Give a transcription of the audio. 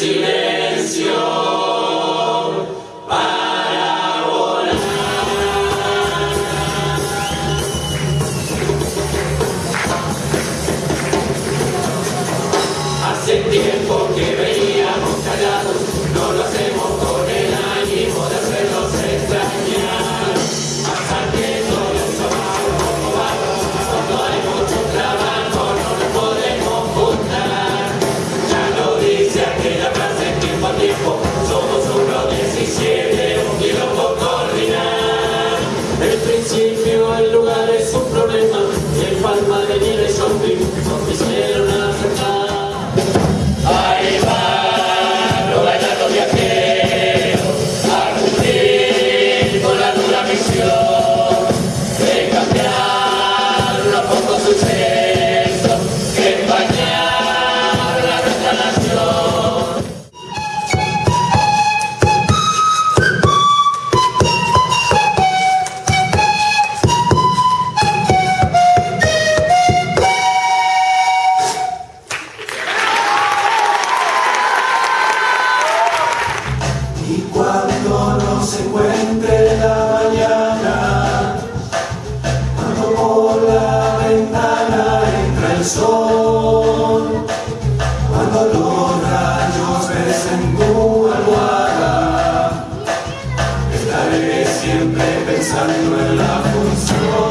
see principio el lugar es un problema y el palma de nieve shopping son se encuentre la mañana, cuando por la ventana entra el sol, cuando los rayos besen tu almohada, estaré siempre pensando en la función.